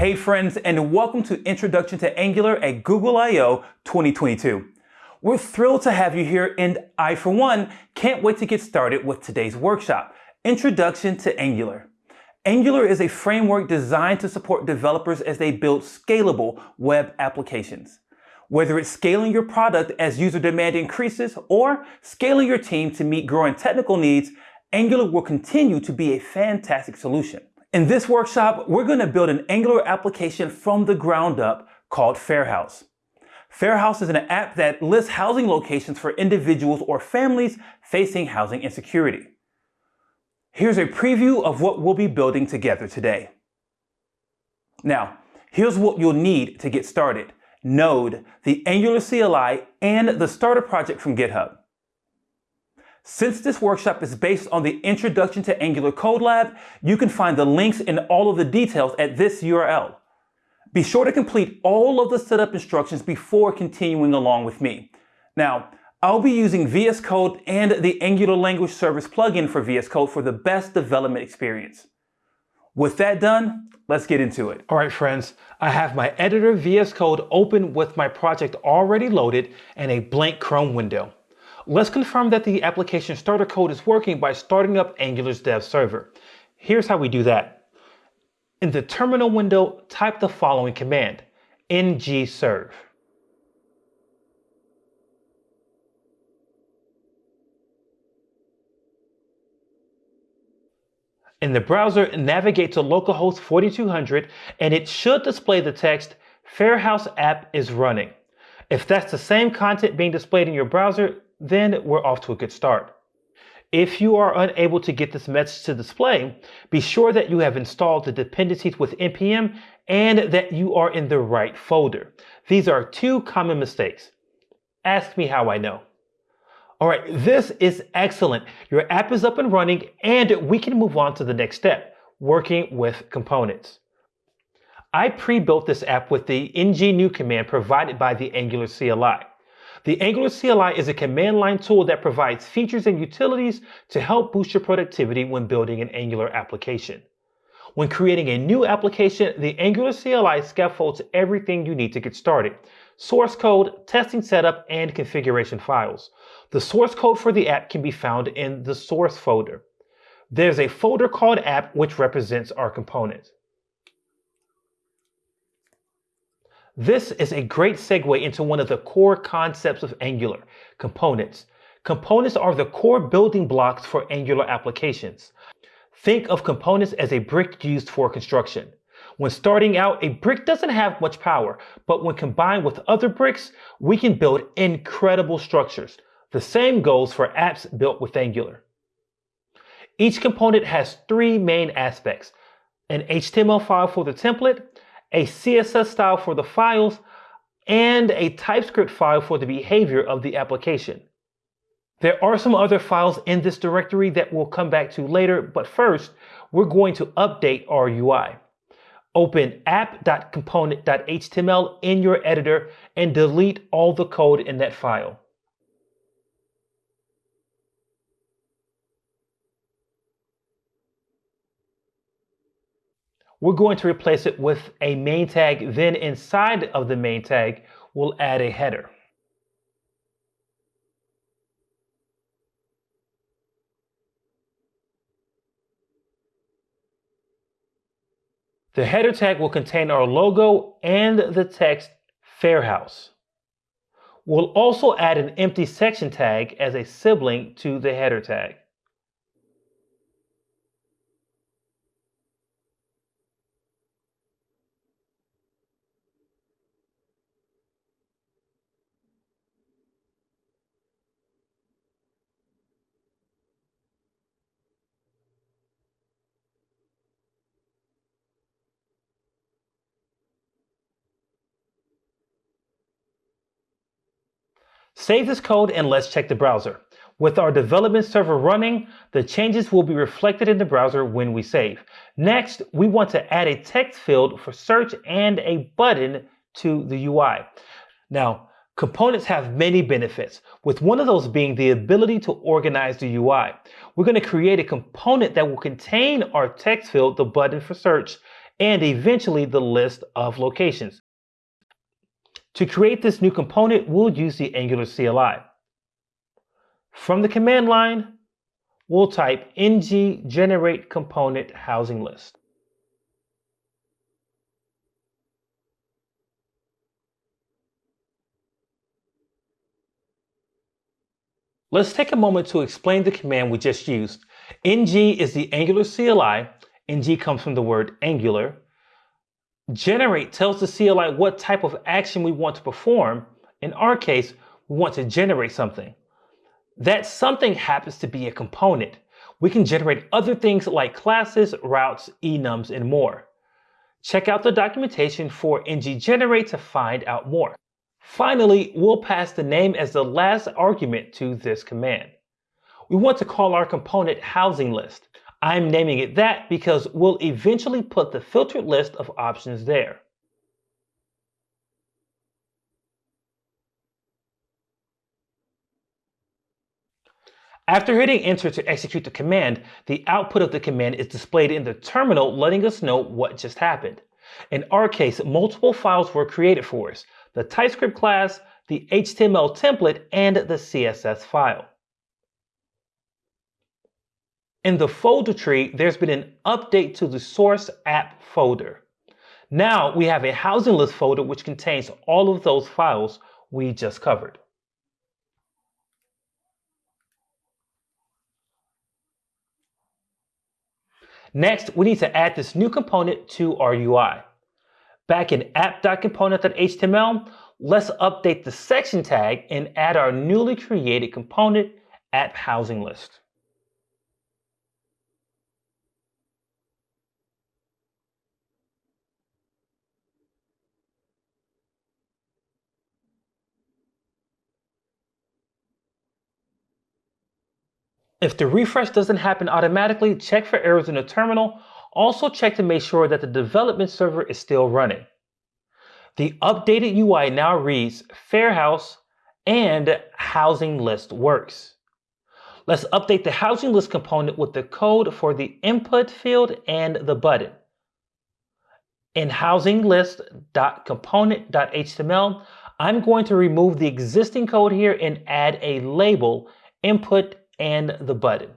Hey friends, and welcome to Introduction to Angular at Google I.O. 2022. We're thrilled to have you here, and I, for one, can't wait to get started with today's workshop, Introduction to Angular. Angular is a framework designed to support developers as they build scalable web applications. Whether it's scaling your product as user demand increases or scaling your team to meet growing technical needs, Angular will continue to be a fantastic solution. In this workshop, we're going to build an Angular application from the ground up called Fairhouse. Fairhouse is an app that lists housing locations for individuals or families facing housing insecurity. Here's a preview of what we'll be building together today. Now, here's what you'll need to get started. Node, the Angular CLI, and the starter project from GitHub. Since this workshop is based on the Introduction to Angular Code Lab, you can find the links and all of the details at this URL. Be sure to complete all of the setup instructions before continuing along with me. Now, I'll be using VS Code and the Angular Language Service plugin for VS Code for the best development experience. With that done, let's get into it. All right, friends, I have my editor VS Code open with my project already loaded and a blank Chrome window. Let's confirm that the application starter code is working by starting up Angular's dev server. Here's how we do that. In the terminal window, type the following command, ng-serve. In the browser, navigate to localhost 4200 and it should display the text, Fairhouse app is running. If that's the same content being displayed in your browser, then we're off to a good start. If you are unable to get this message to display, be sure that you have installed the dependencies with npm and that you are in the right folder. These are two common mistakes. Ask me how I know. All right, this is excellent. Your app is up and running and we can move on to the next step, working with components. I pre-built this app with the ng-new command provided by the Angular CLI. The Angular CLI is a command line tool that provides features and utilities to help boost your productivity when building an Angular application. When creating a new application, the Angular CLI scaffolds everything you need to get started. Source code, testing setup, and configuration files. The source code for the app can be found in the source folder. There's a folder called app which represents our component. This is a great segue into one of the core concepts of Angular, components. Components are the core building blocks for Angular applications. Think of components as a brick used for construction. When starting out, a brick doesn't have much power, but when combined with other bricks, we can build incredible structures. The same goes for apps built with Angular. Each component has three main aspects, an HTML file for the template, a CSS style for the files, and a TypeScript file for the behavior of the application. There are some other files in this directory that we'll come back to later, but first, we're going to update our UI. Open app.component.html in your editor and delete all the code in that file. We're going to replace it with a main tag. Then inside of the main tag, we'll add a header. The header tag will contain our logo and the text Fairhouse. We'll also add an empty section tag as a sibling to the header tag. Save this code and let's check the browser. With our development server running, the changes will be reflected in the browser when we save. Next, we want to add a text field for search and a button to the UI. Now, components have many benefits, with one of those being the ability to organize the UI. We're going to create a component that will contain our text field, the button for search, and eventually the list of locations. To create this new component, we'll use the Angular CLI. From the command line, we'll type ng generate component housing list. Let's take a moment to explain the command we just used. ng is the Angular CLI. ng comes from the word Angular. Generate tells the CLI what type of action we want to perform. In our case, we want to generate something. That something happens to be a component. We can generate other things like classes, routes, enums, and more. Check out the documentation for ng-generate to find out more. Finally, we'll pass the name as the last argument to this command. We want to call our component housing list. I'm naming it that because we'll eventually put the filtered list of options there. After hitting enter to execute the command, the output of the command is displayed in the terminal letting us know what just happened. In our case, multiple files were created for us, the TypeScript class, the HTML template, and the CSS file. In the folder tree, there's been an update to the source app folder. Now we have a housing list folder which contains all of those files we just covered. Next, we need to add this new component to our UI. Back in app.component.html, let's update the section tag and add our newly created component app housing list. If the refresh doesn't happen automatically, check for errors in the terminal also check to make sure that the development server is still running. The updated UI now reads Fairhouse and Housing List Works. Let's update the housing list component with the code for the input field and the button. In housinglist.component.html, I'm going to remove the existing code here and add a label, input, and the button.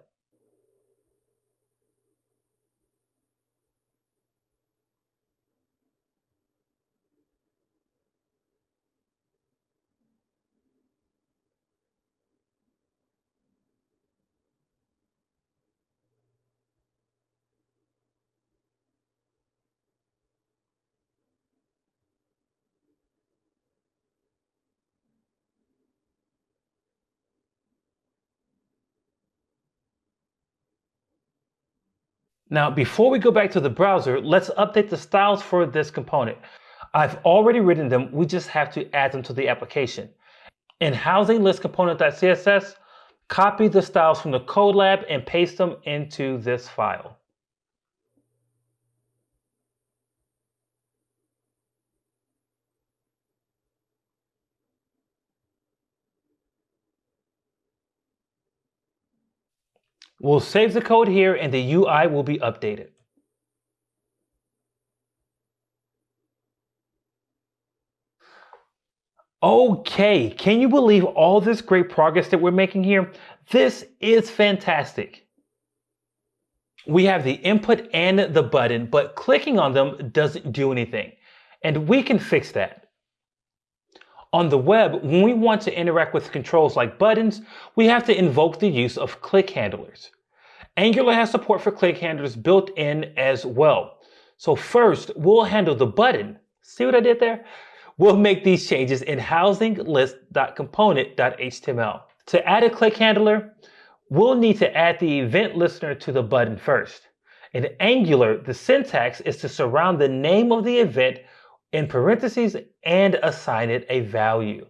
Now, before we go back to the browser, let's update the styles for this component. I've already written them, we just have to add them to the application. In housing list component.css, copy the styles from the code lab and paste them into this file. We'll save the code here and the UI will be updated. Okay, can you believe all this great progress that we're making here? This is fantastic. We have the input and the button, but clicking on them doesn't do anything. And we can fix that. On the web, when we want to interact with controls like buttons, we have to invoke the use of click handlers. Angular has support for click handlers built in as well. So first, we'll handle the button. See what I did there? We'll make these changes in housinglist.component.html. To add a click handler, we'll need to add the event listener to the button first. In Angular, the syntax is to surround the name of the event in parentheses and assign it a value.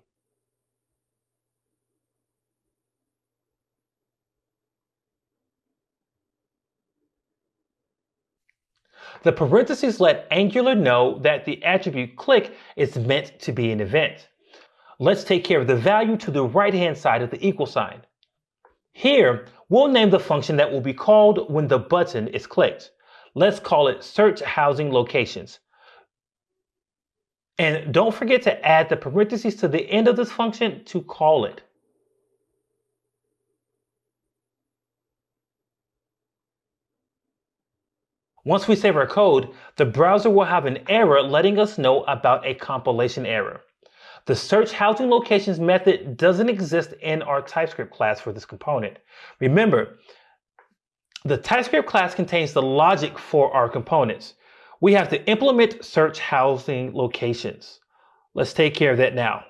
The parentheses let Angular know that the attribute click is meant to be an event. Let's take care of the value to the right-hand side of the equal sign. Here, we'll name the function that will be called when the button is clicked. Let's call it search housing locations. And don't forget to add the parentheses to the end of this function to call it. Once we save our code, the browser will have an error letting us know about a compilation error. The search housing locations method doesn't exist in our TypeScript class for this component. Remember, the TypeScript class contains the logic for our components. We have to implement search housing locations. Let's take care of that now.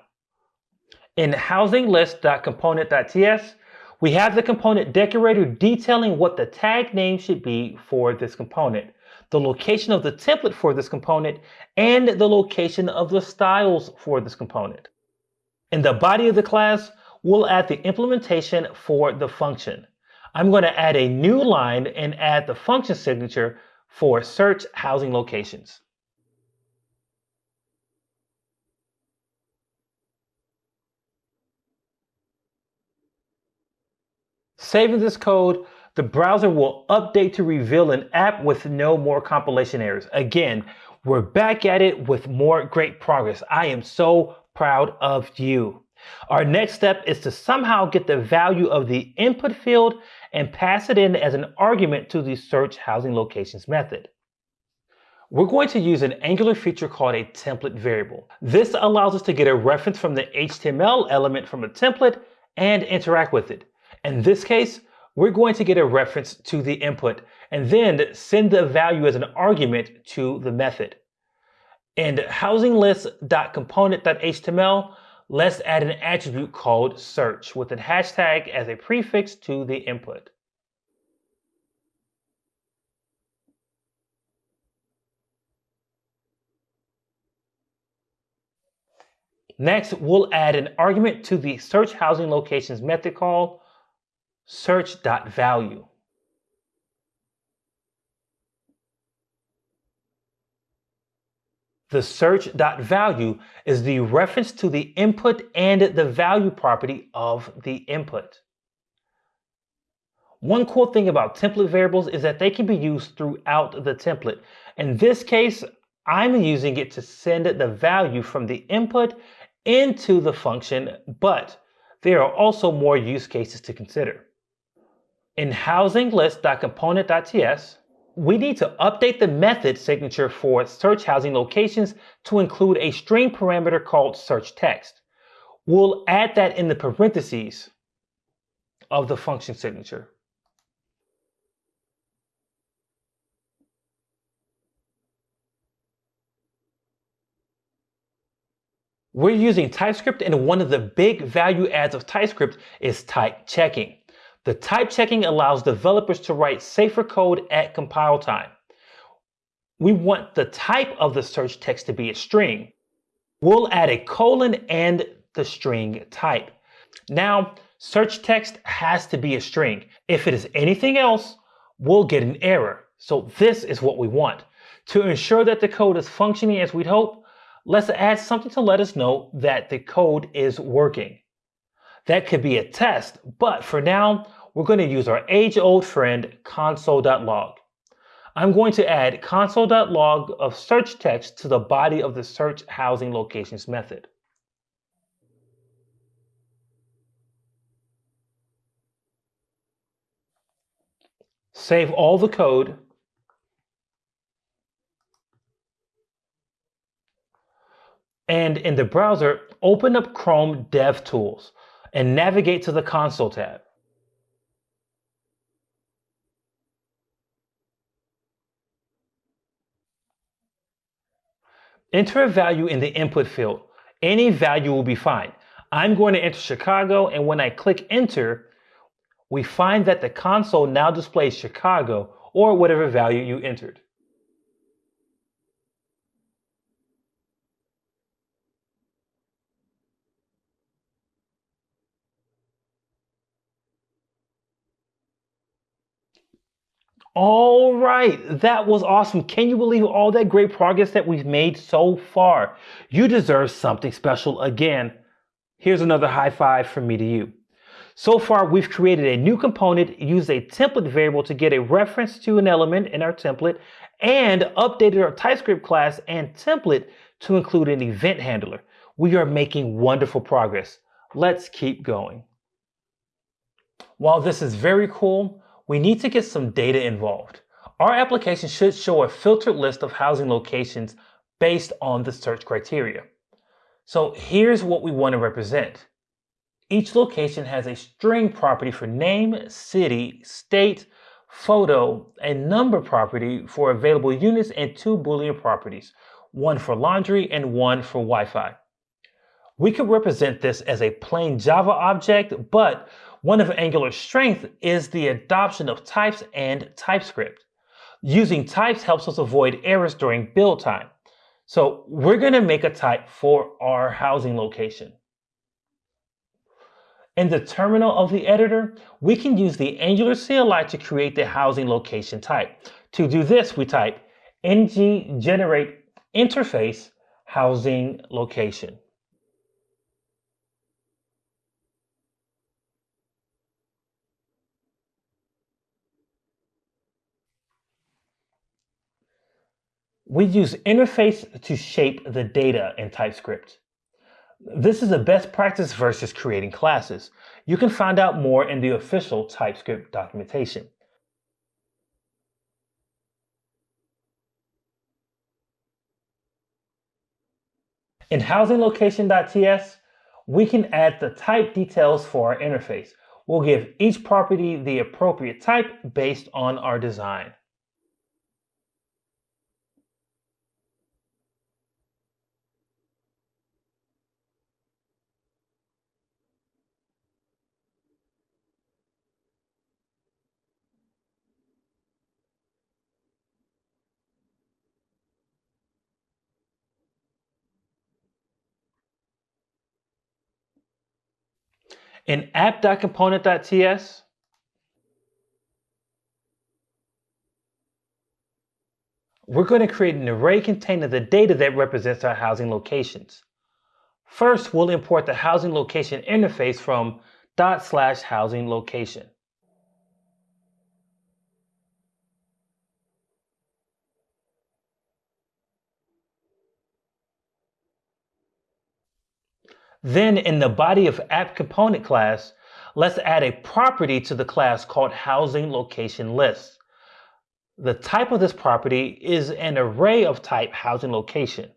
In housinglist.component.ts, we have the component decorator detailing what the tag name should be for this component, the location of the template for this component, and the location of the styles for this component. In the body of the class, we'll add the implementation for the function. I'm going to add a new line and add the function signature for search housing locations. Saving this code, the browser will update to reveal an app with no more compilation errors. Again, we're back at it with more great progress. I am so proud of you. Our next step is to somehow get the value of the input field and pass it in as an argument to the search housing locations method. We're going to use an Angular feature called a template variable. This allows us to get a reference from the HTML element from a template and interact with it. In this case, we're going to get a reference to the input and then send the value as an argument to the method. In housinglist.component.html, let's add an attribute called search with a hashtag as a prefix to the input. Next, we'll add an argument to the search housing locations method call search.value. The search.value is the reference to the input and the value property of the input. One cool thing about template variables is that they can be used throughout the template. In this case, I'm using it to send the value from the input into the function, but there are also more use cases to consider. In housing housinglist.component.ts, we need to update the method signature for search housing locations to include a string parameter called search text. We'll add that in the parentheses of the function signature. We're using TypeScript and one of the big value adds of TypeScript is type checking. The type checking allows developers to write safer code at compile time. We want the type of the search text to be a string. We'll add a colon and the string type. Now, search text has to be a string. If it is anything else, we'll get an error. So this is what we want. To ensure that the code is functioning as we'd hope, let's add something to let us know that the code is working. That could be a test, but for now, we're going to use our age-old friend console.log. I'm going to add console.log of search text to the body of the search housing locations method. Save all the code. And in the browser, open up Chrome DevTools and navigate to the console tab. Enter a value in the input field. Any value will be fine. I'm going to enter Chicago, and when I click enter, we find that the console now displays Chicago or whatever value you entered. All right, that was awesome. Can you believe all that great progress that we've made so far? You deserve something special again. Here's another high five from me to you. So far, we've created a new component, used a template variable to get a reference to an element in our template, and updated our TypeScript class and template to include an event handler. We are making wonderful progress. Let's keep going. While this is very cool, we need to get some data involved. Our application should show a filtered list of housing locations based on the search criteria. So here's what we want to represent. Each location has a string property for name, city, state, photo, and number property for available units and two Boolean properties, one for laundry and one for Wi-Fi. We could represent this as a plain Java object, but one of Angular's strengths is the adoption of types and TypeScript. Using types helps us avoid errors during build time. So we're going to make a type for our housing location. In the terminal of the editor, we can use the Angular CLI to create the housing location type. To do this, we type ng generate interface housing location. We use interface to shape the data in TypeScript. This is a best practice versus creating classes. You can find out more in the official TypeScript documentation. In housinglocation.ts, we can add the type details for our interface. We'll give each property the appropriate type based on our design. In app.component.ts, we're going to create an array containing the data that represents our housing locations. First, we'll import the housing location interface from dot slash housing location. Then in the body of app component class, let's add a property to the class called housing location list. The type of this property is an array of type housing location.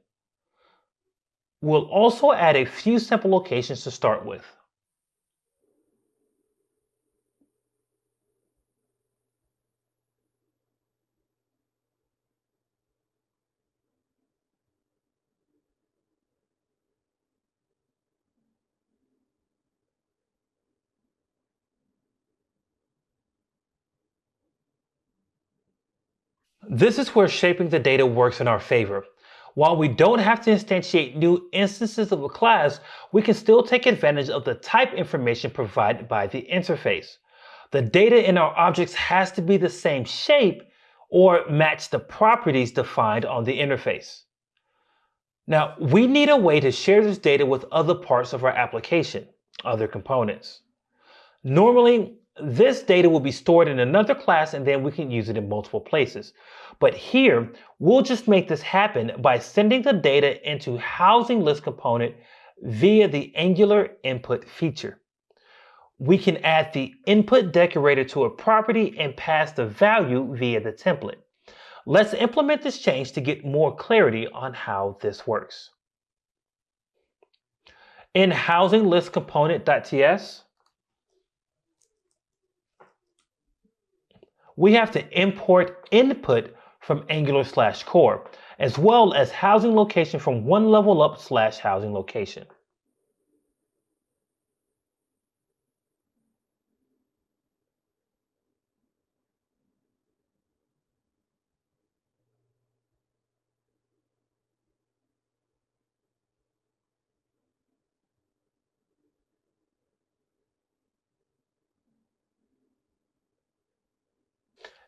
We'll also add a few simple locations to start with. This is where shaping the data works in our favor. While we don't have to instantiate new instances of a class, we can still take advantage of the type information provided by the interface. The data in our objects has to be the same shape or match the properties defined on the interface. Now, we need a way to share this data with other parts of our application, other components. Normally, this data will be stored in another class and then we can use it in multiple places. But here, we'll just make this happen by sending the data into housing list component via the Angular input feature. We can add the input decorator to a property and pass the value via the template. Let's implement this change to get more clarity on how this works. In housing list component.ts, we have to import input from Angular slash core, as well as housing location from one level up slash housing location.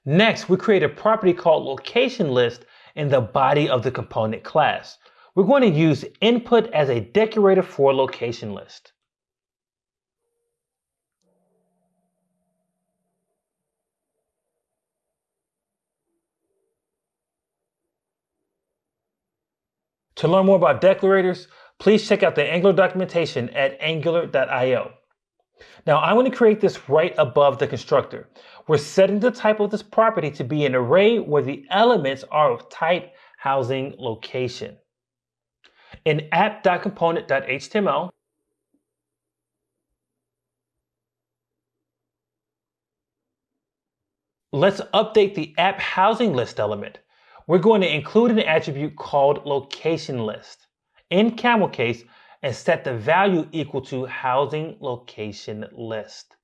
Next, we create a property called location list in the body of the component class. We're going to use input as a decorator for location list. To learn more about decorators, please check out the Angular documentation at angular.io. Now I want to create this right above the constructor. We're setting the type of this property to be an array where the elements are of type housing location. In app.component.html, let's update the app housing list element. We're going to include an attribute called location list in camel case and set the value equal to housing location list.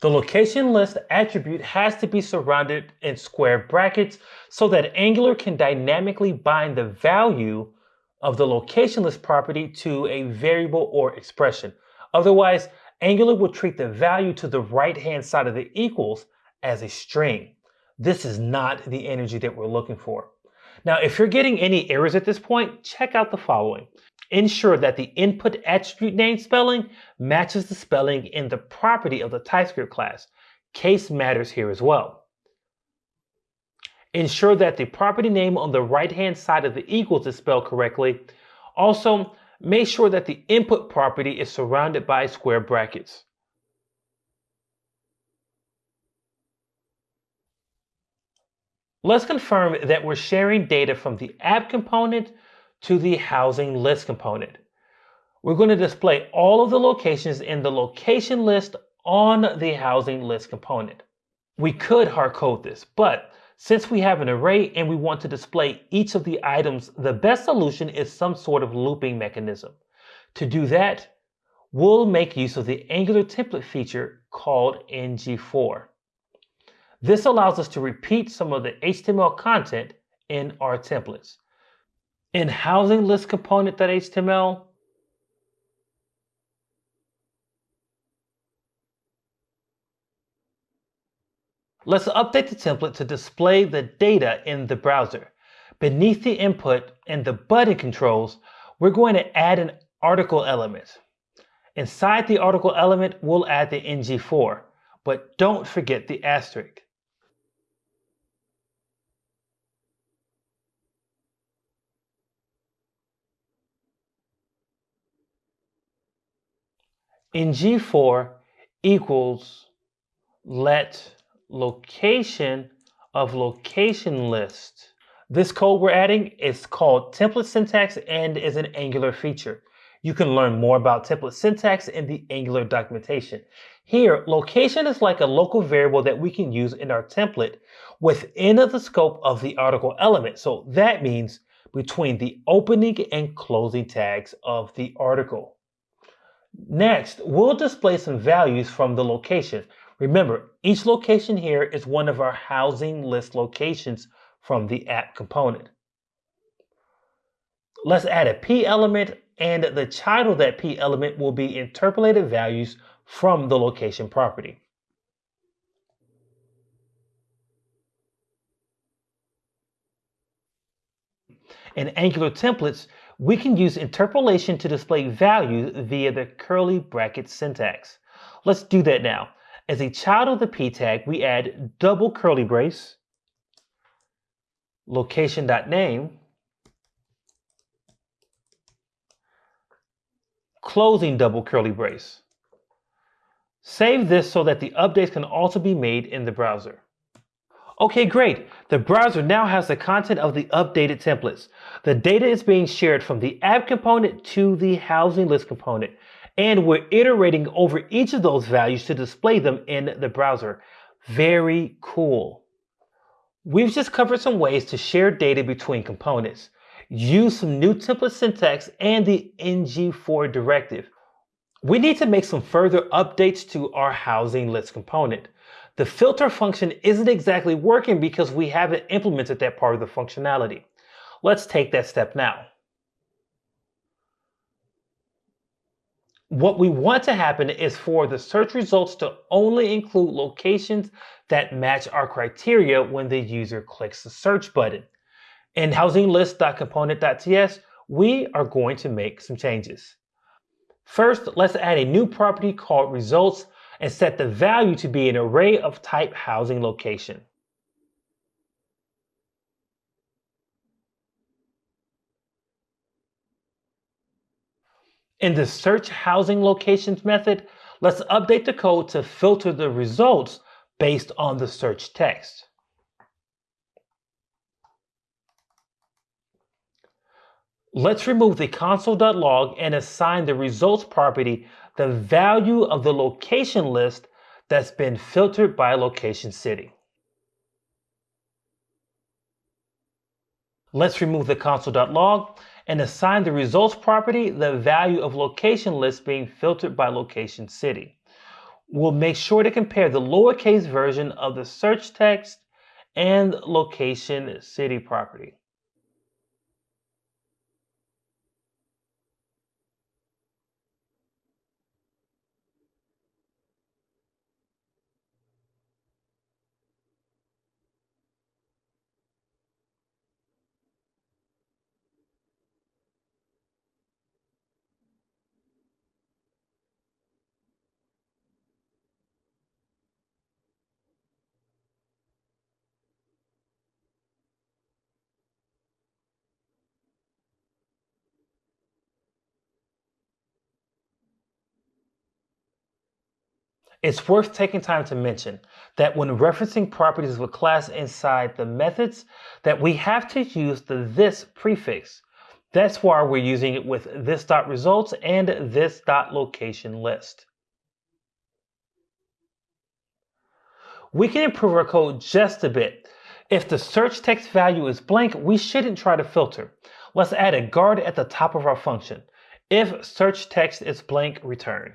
The location list attribute has to be surrounded in square brackets so that Angular can dynamically bind the value of the location list property to a variable or expression. Otherwise, Angular will treat the value to the right-hand side of the equals as a string. This is not the energy that we're looking for. Now, if you're getting any errors at this point, check out the following. Ensure that the input attribute name spelling matches the spelling in the property of the TypeScript class. Case matters here as well. Ensure that the property name on the right-hand side of the equals is spelled correctly. Also, make sure that the input property is surrounded by square brackets. Let's confirm that we're sharing data from the app component to the housing list component. We're going to display all of the locations in the location list on the housing list component. We could hard code this, but since we have an array and we want to display each of the items, the best solution is some sort of looping mechanism. To do that, we'll make use of the Angular template feature called ngFor. This allows us to repeat some of the HTML content in our templates. In housing list component.html, let's update the template to display the data in the browser. Beneath the input and the button controls, we're going to add an article element. Inside the article element, we'll add the ngFor, but don't forget the asterisk. ngFor equals let location of location list. This code we're adding is called template syntax and is an Angular feature. You can learn more about template syntax in the Angular documentation. Here, location is like a local variable that we can use in our template within the scope of the article element. So that means between the opening and closing tags of the article. Next, we'll display some values from the location. Remember, each location here is one of our housing list locations from the app component. Let's add a p element and the child of that p element will be interpolated values from the location property. In Angular templates, we can use interpolation to display values via the curly bracket syntax. Let's do that now. As a child of the p tag, we add double curly brace, location.name, closing double curly brace. Save this so that the updates can also be made in the browser. Okay, great. The browser now has the content of the updated templates. The data is being shared from the app component to the housing list component, and we're iterating over each of those values to display them in the browser. Very cool. We've just covered some ways to share data between components, use some new template syntax and the ngFor directive. We need to make some further updates to our housing list component the filter function isn't exactly working because we haven't implemented that part of the functionality. Let's take that step now. What we want to happen is for the search results to only include locations that match our criteria when the user clicks the search button. In housinglist.component.ts, we are going to make some changes. First, let's add a new property called results and set the value to be an array of type housing location. In the search housing locations method, let's update the code to filter the results based on the search text. Let's remove the console.log and assign the results property the value of the location list that's been filtered by location city. Let's remove the console.log and assign the results property the value of location list being filtered by location city. We'll make sure to compare the lowercase version of the search text and location city property. It's worth taking time to mention that when referencing properties of a class inside the methods, that we have to use the this prefix. That's why we're using it with this.results and this.location list. We can improve our code just a bit. If the search text value is blank, we shouldn't try to filter. Let's add a guard at the top of our function. If search text is blank, return.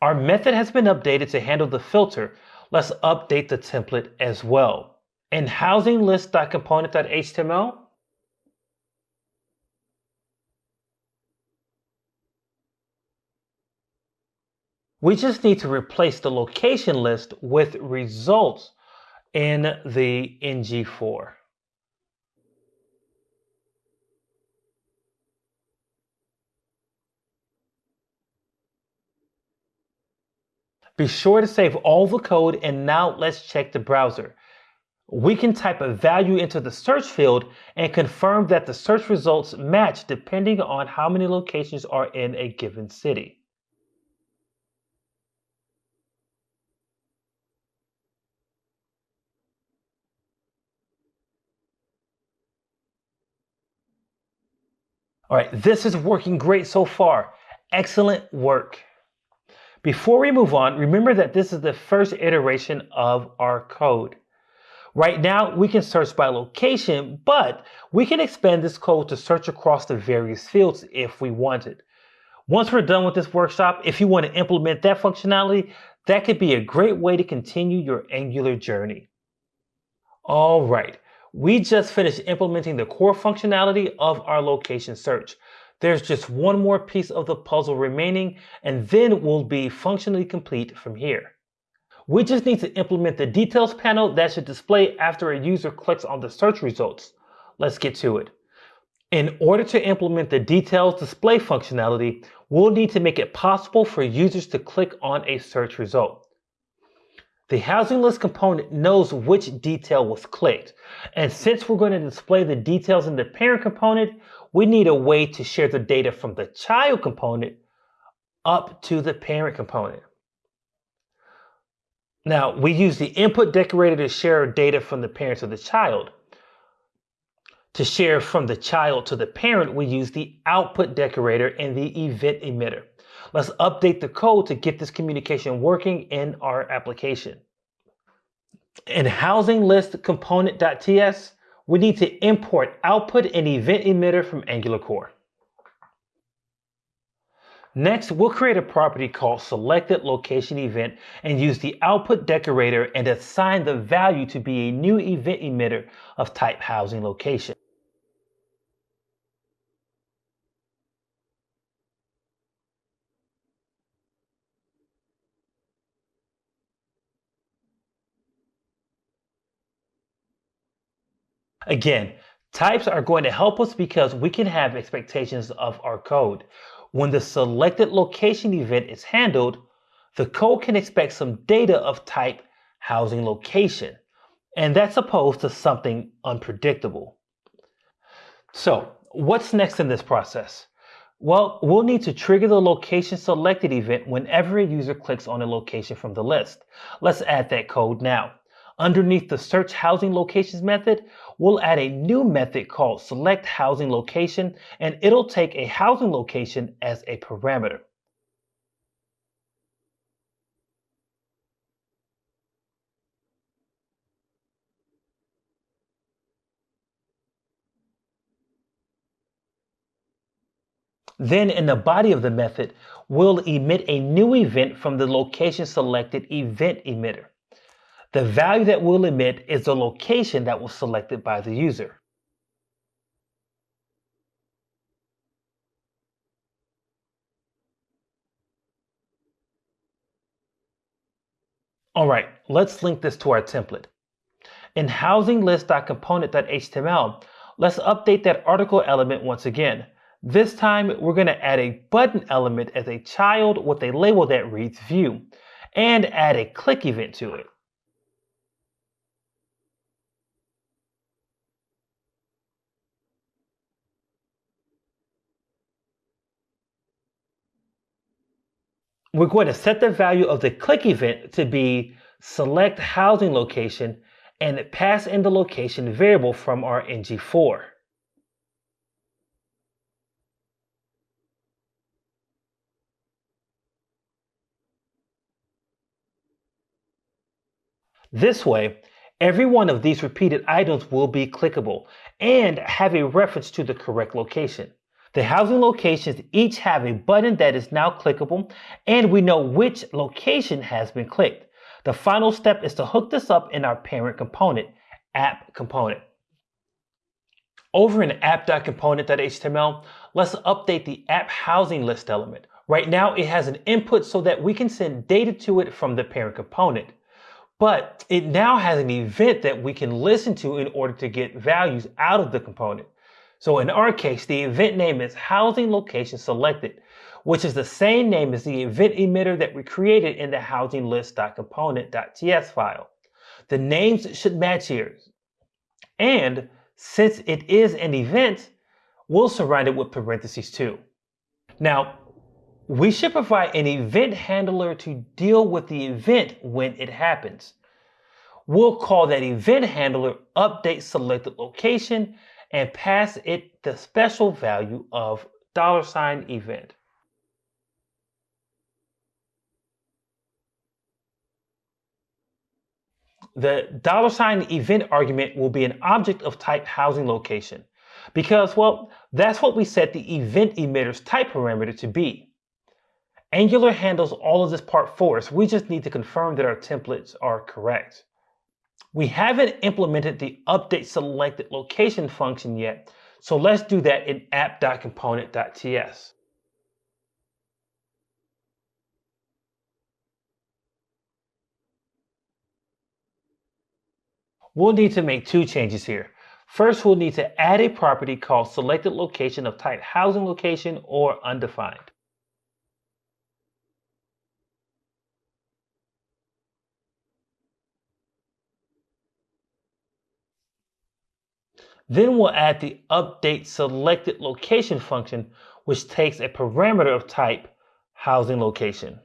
Our method has been updated to handle the filter. Let's update the template as well. In housinglist.component.html, we just need to replace the location list with results in the ngFor. Be sure to save all the code and now let's check the browser. We can type a value into the search field and confirm that the search results match depending on how many locations are in a given city. All right, this is working great so far. Excellent work. Before we move on, remember that this is the first iteration of our code. Right now, we can search by location, but we can expand this code to search across the various fields if we wanted. Once we're done with this workshop, if you want to implement that functionality, that could be a great way to continue your Angular journey. All right, we just finished implementing the core functionality of our location search. There's just one more piece of the puzzle remaining, and then we'll be functionally complete from here. We just need to implement the details panel that should display after a user clicks on the search results. Let's get to it. In order to implement the details display functionality, we'll need to make it possible for users to click on a search result. The housing list component knows which detail was clicked. And since we're going to display the details in the parent component, we need a way to share the data from the child component up to the parent component. Now, we use the input decorator to share data from the parent to the child. To share from the child to the parent, we use the output decorator and the event emitter. Let's update the code to get this communication working in our application. In housing list component.ts, we need to import output and event emitter from Angular Core. Next, we'll create a property called selected location event and use the output decorator and assign the value to be a new event emitter of type housing location. Again, types are going to help us because we can have expectations of our code. When the selected location event is handled, the code can expect some data of type housing location, and that's opposed to something unpredictable. So what's next in this process? Well, we'll need to trigger the location selected event whenever a user clicks on a location from the list. Let's add that code now. Underneath the search housing locations method, we'll add a new method called select housing location, and it'll take a housing location as a parameter. Then in the body of the method, we'll emit a new event from the location selected event emitter. The value that we'll emit is the location that was selected by the user. All right, let's link this to our template. In housinglist.component.html, let's update that article element once again. This time, we're going to add a button element as a child with a label that reads view and add a click event to it. We're going to set the value of the click event to be select housing location and pass in the location variable from our ngFor. This way, every one of these repeated items will be clickable and have a reference to the correct location. The housing locations each have a button that is now clickable and we know which location has been clicked. The final step is to hook this up in our parent component, app component. Over in app.component.html, let's update the app housing list element. Right now it has an input so that we can send data to it from the parent component. But it now has an event that we can listen to in order to get values out of the component. So in our case, the event name is housing location selected, which is the same name as the event emitter that we created in the housing list.component.ts file. The names should match here. And since it is an event, we'll surround it with parentheses too. Now, we should provide an event handler to deal with the event when it happens. We'll call that event handler update selected location and pass it the special value of dollar sign event. The dollar sign event argument will be an object of type housing location because, well, that's what we set the event emitter's type parameter to be. Angular handles all of this part for us. We just need to confirm that our templates are correct. We haven't implemented the update selected location function yet, so let's do that in app.component.ts. We'll need to make two changes here. First, we'll need to add a property called selected location of type housing location or undefined. Then we'll add the update selected location function, which takes a parameter of type housing location.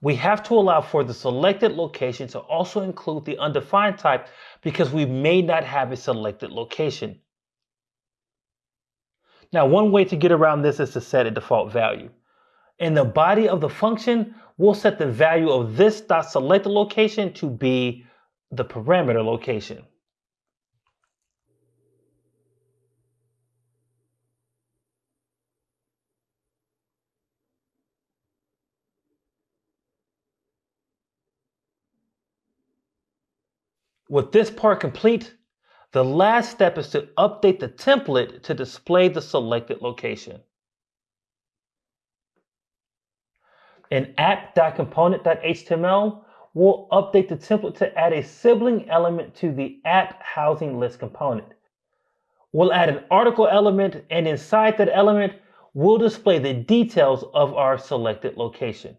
We have to allow for the selected location to also include the undefined type because we may not have a selected location. Now, one way to get around this is to set a default value. In the body of the function, we'll set the value of this dot selected location to be the parameter location. With this part complete, the last step is to update the template to display the selected location. In app.component.html, we'll update the template to add a sibling element to the app housing list component. We'll add an article element, and inside that element, we'll display the details of our selected location.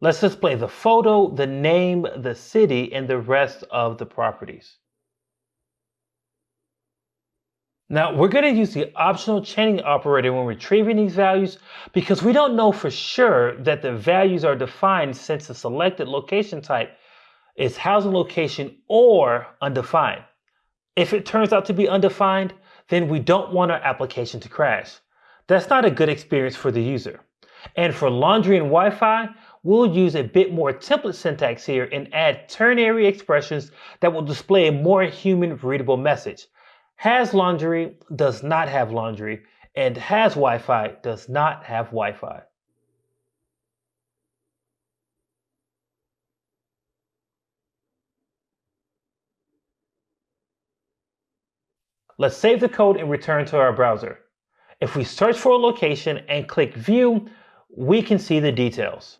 Let's display the photo, the name, the city, and the rest of the properties. Now we're going to use the optional chaining operator when retrieving these values because we don't know for sure that the values are defined since the selected location type is housing location or undefined. If it turns out to be undefined, then we don't want our application to crash. That's not a good experience for the user. And for laundry and Wi-Fi, we'll use a bit more template syntax here and add ternary expressions that will display a more human readable message. Has laundry does not have laundry, and has Wi-Fi does not have Wi-Fi. Let's save the code and return to our browser. If we search for a location and click View, we can see the details.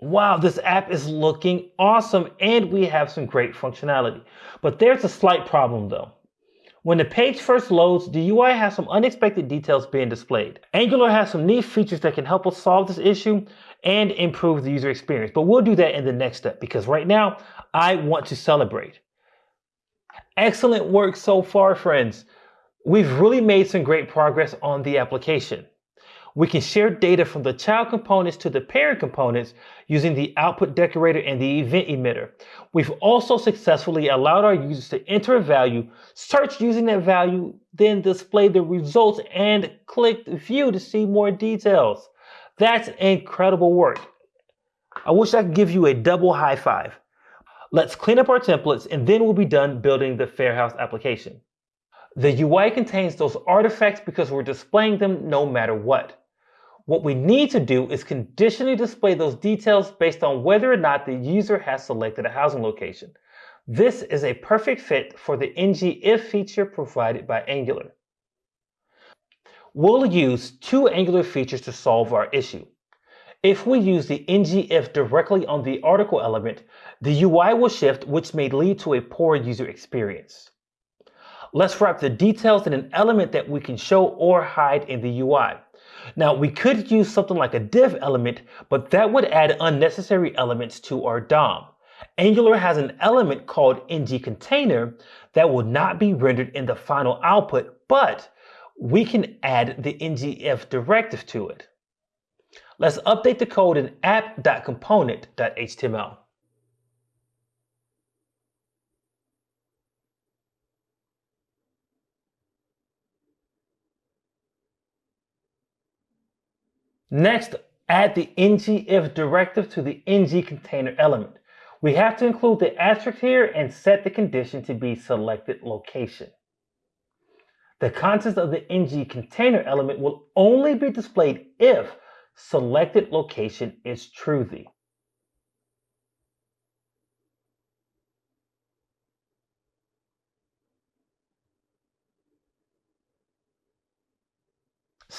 Wow, this app is looking awesome and we have some great functionality. But there's a slight problem though. When the page first loads, the UI has some unexpected details being displayed. Angular has some neat features that can help us solve this issue and improve the user experience. But we'll do that in the next step because right now I want to celebrate. Excellent work so far, friends. We've really made some great progress on the application. We can share data from the child components to the parent components using the output decorator and the event emitter. We've also successfully allowed our users to enter a value, search using that value, then display the results and click view to see more details. That's incredible work. I wish I could give you a double high five. Let's clean up our templates and then we'll be done building the Fairhouse application. The UI contains those artifacts because we're displaying them no matter what. What we need to do is conditionally display those details based on whether or not the user has selected a housing location. This is a perfect fit for the ngIf feature provided by Angular. We'll use two Angular features to solve our issue. If we use the ngIf directly on the article element, the UI will shift, which may lead to a poor user experience. Let's wrap the details in an element that we can show or hide in the UI. Now we could use something like a div element, but that would add unnecessary elements to our DOM. Angular has an element called ng container that will not be rendered in the final output, but we can add the ngIf directive to it. Let's update the code in app.component.html. Next, add the ngIf directive to the ng container element. We have to include the asterisk here and set the condition to be selected location. The contents of the ng container element will only be displayed if selected location is truthy.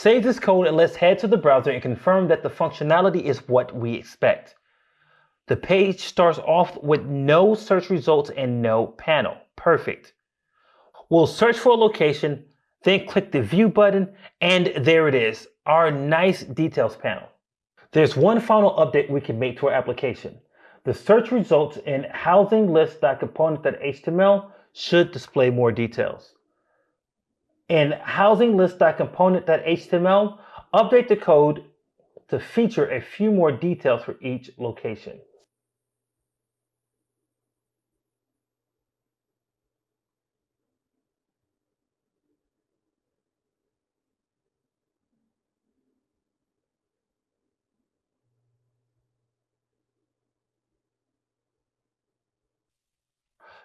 Save this code and let's head to the browser and confirm that the functionality is what we expect. The page starts off with no search results and no panel. Perfect. We'll search for a location, then click the view button, and there it is, our nice details panel. There's one final update we can make to our application. The search results in housinglist.component.html should display more details. In housinglist.component.html, update the code to feature a few more details for each location.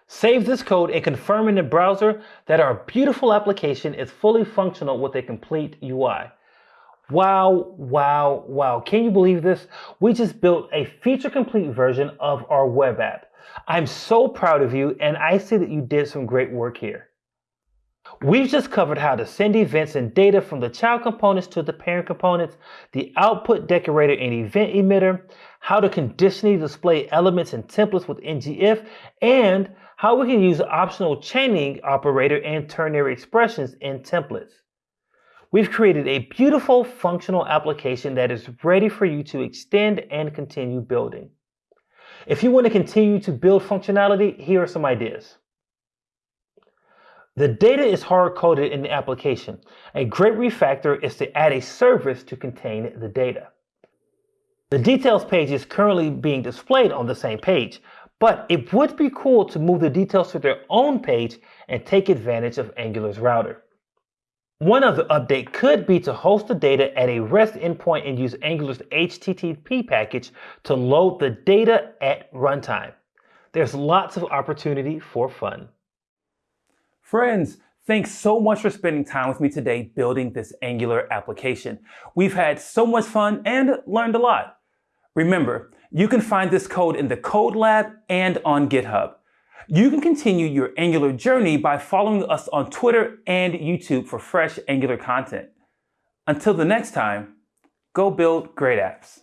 Save this code and confirm in the browser that our beautiful application is fully functional with a complete UI. Wow, wow, wow. Can you believe this? We just built a feature complete version of our web app. I'm so proud of you and I see that you did some great work here. We've just covered how to send events and data from the child components to the parent components, the output decorator and event emitter, how to conditionally display elements and templates with ngIf, and how we can use optional chaining operator and ternary expressions in templates. We've created a beautiful functional application that is ready for you to extend and continue building. If you want to continue to build functionality, here are some ideas. The data is hard-coded in the application. A great refactor is to add a service to contain the data. The details page is currently being displayed on the same page, but it would be cool to move the details to their own page and take advantage of Angular's router. One other update could be to host the data at a REST endpoint and use Angular's HTTP package to load the data at runtime. There's lots of opportunity for fun. Friends, thanks so much for spending time with me today building this Angular application. We've had so much fun and learned a lot. Remember, you can find this code in the Code Lab and on GitHub. You can continue your Angular journey by following us on Twitter and YouTube for fresh Angular content. Until the next time, go build great apps.